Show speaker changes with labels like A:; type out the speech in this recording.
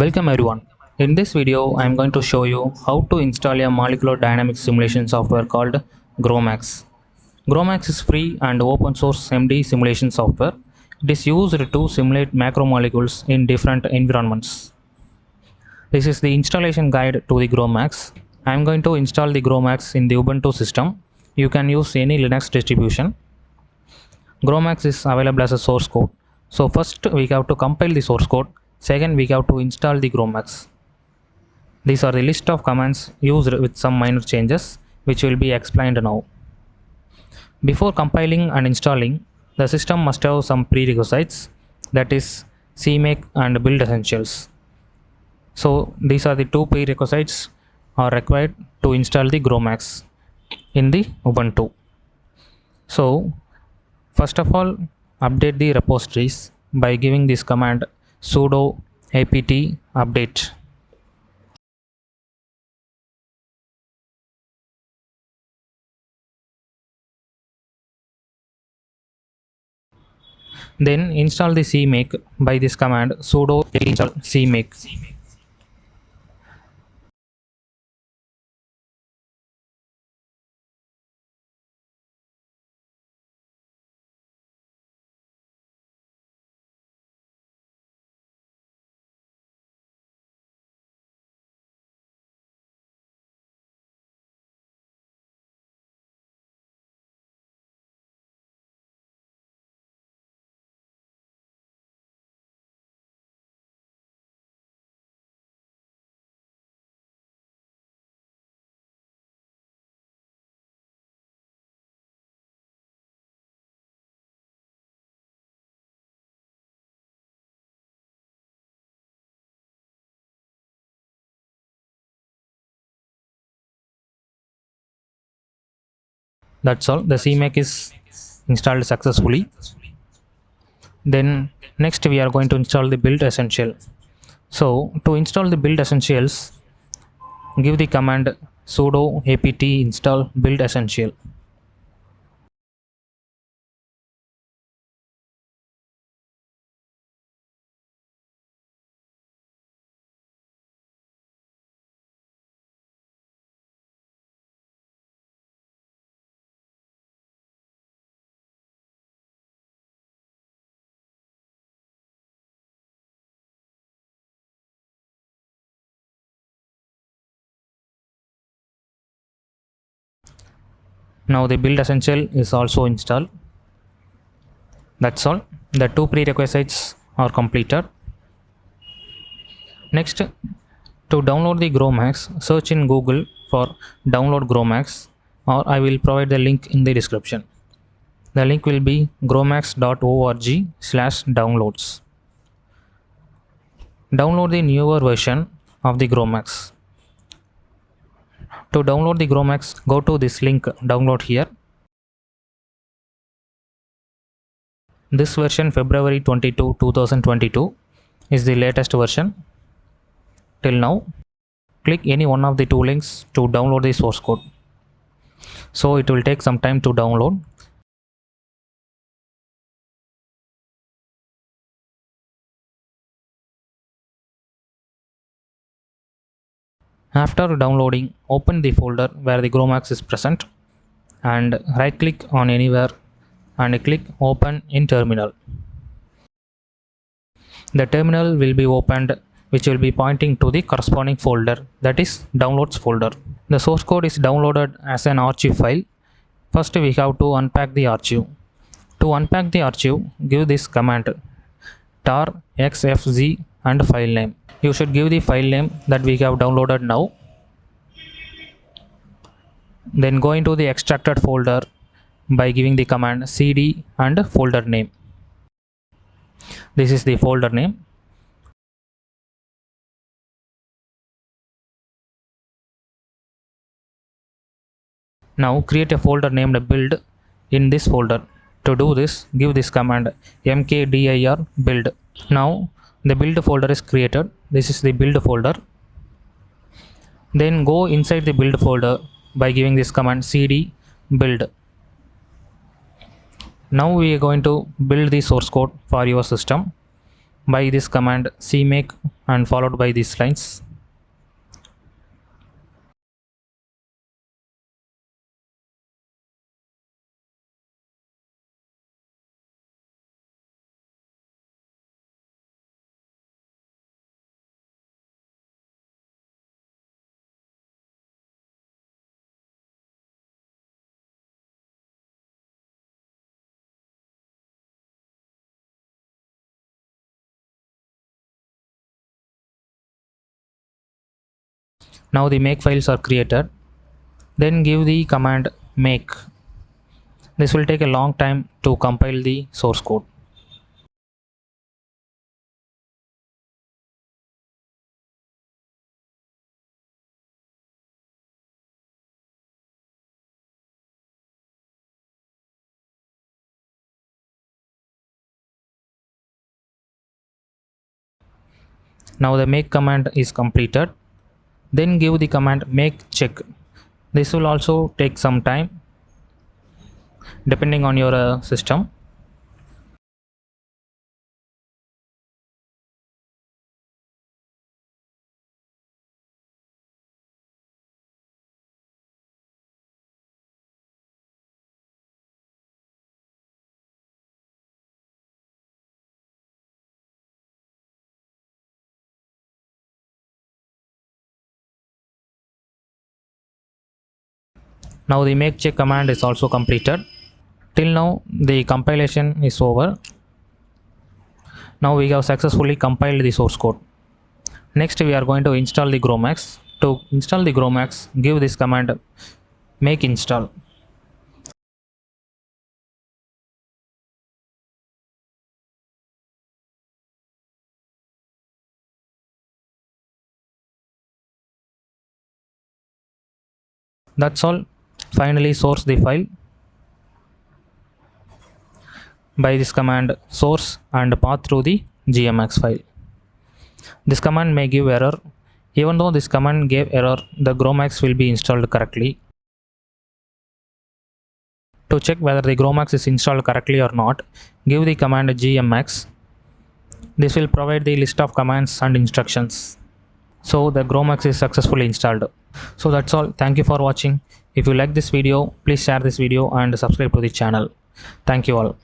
A: Welcome everyone. In this video, I am going to show you how to install a molecular dynamics simulation software called GROMACS. GROMACS is free and open source MD simulation software. It is used to simulate macromolecules in different environments. This is the installation guide to the GROMACS. I am going to install the GROMACS in the Ubuntu system. You can use any Linux distribution. GROMACS is available as a source code. So first we have to compile the source code. Second we have to install the GROMACS. These are the list of commands used with some minor changes which will be explained now. Before compiling and installing, the system must have some prerequisites that is CMake and build essentials. So these are the two prerequisites are required to install the GROMACS in the Ubuntu. So first of all update the repositories by giving this command sudo apt update. Then install the cmake by this command sudo install cmake that's all. The cmake is installed successfully. Then next we are going to install the build essential. So to install the build essentials give the command sudo apt install build essential now the build essential is also installed. That's all. The two prerequisites are completed. Next to download the gromacs search in google for download gromacs or i will provide the link in the description. The link will be gromacs.org slash downloads. Download the newer version of the gromacs to download the Gromacs, go to this link download here. This version february 22 2022 is the latest version. Till now click any one of the two links to download the source code. So it will take some time to download After downloading, open the folder where the Gromacs is present and right click on anywhere and click open in terminal. The terminal will be opened which will be pointing to the corresponding folder that is downloads folder. The source code is downloaded as an archive file. First we have to unpack the archive. To unpack the archive, give this command tar xfz and file name. You should give the file name that we have downloaded now. Then go into the extracted folder by giving the command cd and folder name. This is the folder name. Now create a folder named build in this folder. To do this give this command mkdir build. Now the build folder is created. This is the build folder. Then go inside the build folder by giving this command cd build. Now we are going to build the source code for your system by this command cmake and followed by these lines now the make files are created. Then give the command make. This will take a long time to compile the source code. Now the make command is completed then give the command make check. This will also take some time depending on your uh, system now the make check command is also completed. Till now the compilation is over. Now we have successfully compiled the source code. Next we are going to install the gromacs. To install the gromacs give this command make install. That's all finally source the file. By this command source and path through the gmx file. This command may give error. Even though this command gave error the gromacs will be installed correctly. To check whether the gromacs is installed correctly or not give the command gmx. This will provide the list of commands and instructions. So the gromacs is successfully installed. So that's all. Thank you for watching if you like this video please share this video and subscribe to the channel. Thank you all